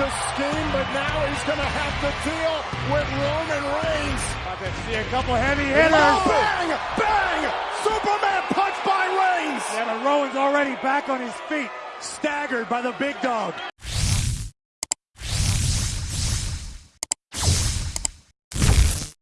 to scheme, but now he's going to have to deal with Roman Reigns. I can see a couple heavy hitters. Oh, bang! Bang! Superman punch by Reigns! Yeah, but Rowan's already back on his feet, staggered by the big dog.